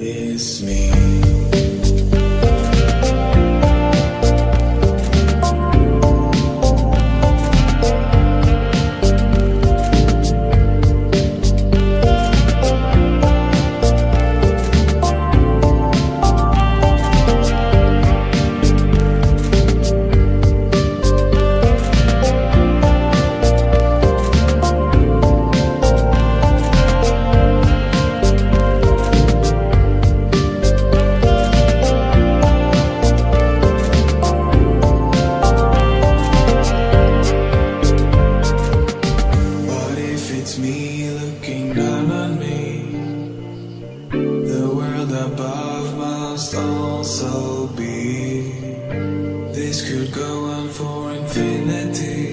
It's me. also be. This could go on for infinity.